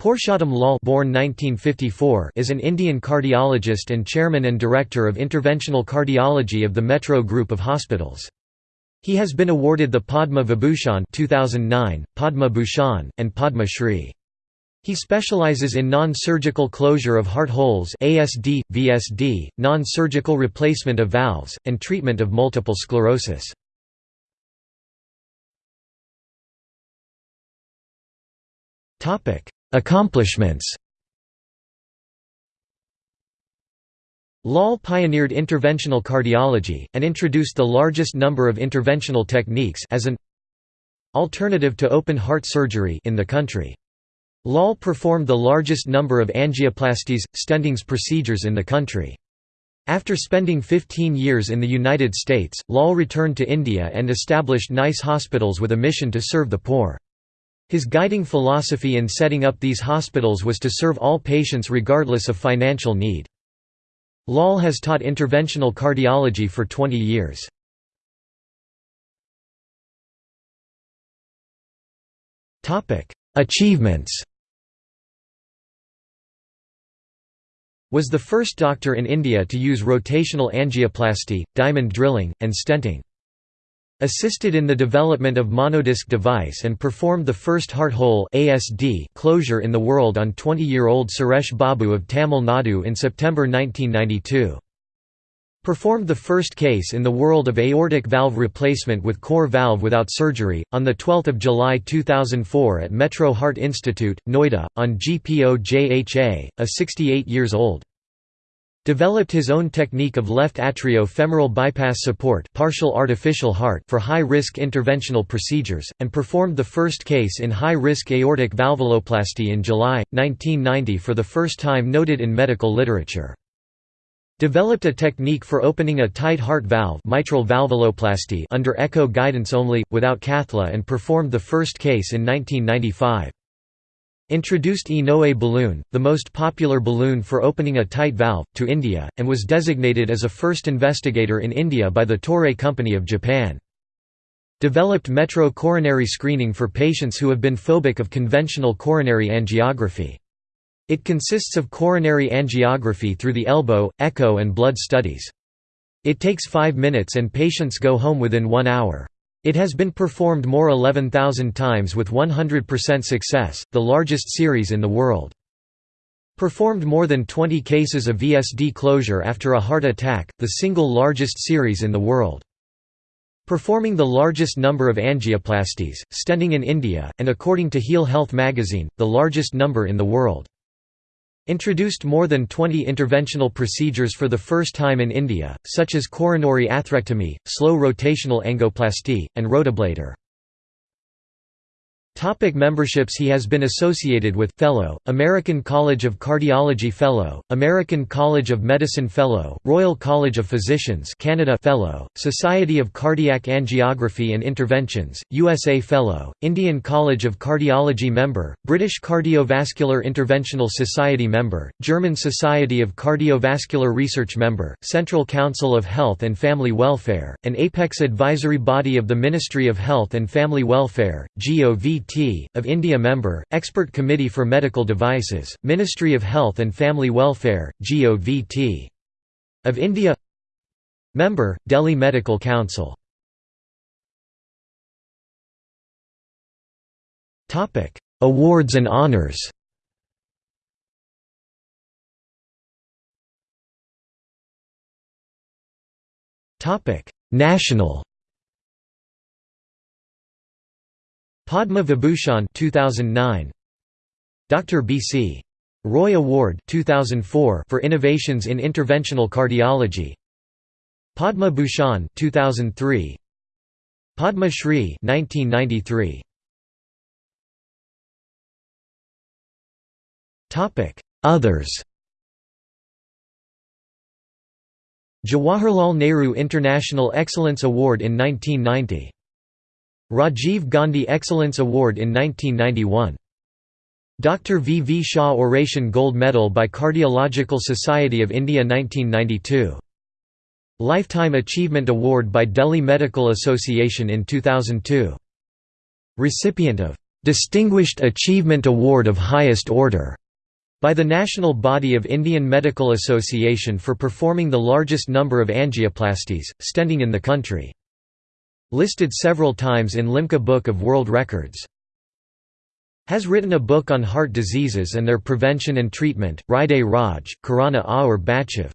Purushottam Lal born 1954 is an Indian cardiologist and chairman and director of interventional cardiology of the Metro Group of Hospitals. He has been awarded the Padma Vibhushan 2009, Padma Bhushan, and Padma Shri. He specializes in non-surgical closure of heart holes ASD, VSD, non-surgical replacement of valves, and treatment of multiple sclerosis. Accomplishments Lal pioneered interventional cardiology, and introduced the largest number of interventional techniques as an alternative to open-heart surgery in the country. Lal performed the largest number of angioplasties, stentings procedures in the country. After spending 15 years in the United States, Lal returned to India and established nice hospitals with a mission to serve the poor. His guiding philosophy in setting up these hospitals was to serve all patients regardless of financial need. Lal has taught interventional cardiology for 20 years. Achievements Was the first doctor in India to use rotational angioplasty, diamond drilling, and stenting. Assisted in the development of monodisc device and performed the first heart hole ASD closure in the world on 20-year-old Suresh Babu of Tamil Nadu in September 1992. Performed the first case in the world of aortic valve replacement with core valve without surgery, on 12 July 2004 at Metro Heart Institute, Noida, on GPO JHA, a 68 years old. Developed his own technique of left atrial-femoral bypass support partial artificial heart for high-risk interventional procedures, and performed the first case in high-risk aortic valvuloplasty in July, 1990 for the first time noted in medical literature. Developed a technique for opening a tight heart valve mitral valvuloplasty under echo guidance only, without cathlab and performed the first case in 1995. Introduced Inoue balloon, the most popular balloon for opening a tight valve, to India, and was designated as a first investigator in India by the Toray Company of Japan. Developed metro coronary screening for patients who have been phobic of conventional coronary angiography. It consists of coronary angiography through the elbow, echo and blood studies. It takes 5 minutes and patients go home within 1 hour. It has been performed more 11,000 times with 100% success, the largest series in the world. Performed more than 20 cases of VSD closure after a heart attack, the single largest series in the world. Performing the largest number of angioplasties, stenting in India, and according to Heal Health magazine, the largest number in the world. Introduced more than 20 interventional procedures for the first time in India, such as coronary atherectomy, slow rotational angioplasty, and rotablator. Topic memberships He has been associated with. Fellow, American College of Cardiology Fellow, American College of Medicine Fellow, Royal College of Physicians Canada Fellow, Society of Cardiac Angiography and Interventions, USA Fellow, Indian College of Cardiology Member, British Cardiovascular Interventional Society Member, German Society of Cardiovascular Research Member, Central Council of Health and Family Welfare, an apex advisory body of the Ministry of Health and Family Welfare, GOVT of India Member, Expert Committee for Medical Devices, Ministry of Health and Family Welfare, GOVT. Of India Member, Delhi Medical Council. Awards and honors. National Padma Vibhushan 2009 Dr. B.C. Roy Award 2004 for innovations in interventional cardiology. Padma Bhushan 2003 Padma Shri 1993 Topic Others. Jawaharlal Nehru International Excellence Award in 1990 Rajiv Gandhi Excellence Award in 1991. Dr. V. V. Shah Oration Gold Medal by Cardiological Society of India 1992. Lifetime Achievement Award by Delhi Medical Association in 2002. Recipient of "'Distinguished Achievement Award of Highest Order' by the National Body of Indian Medical Association for performing the largest number of angioplasties, stenting in the country. Listed several times in Limca Book of World Records. Has written a book on heart diseases and their prevention and treatment, Hriday Raj, Karana Aur Bachiv.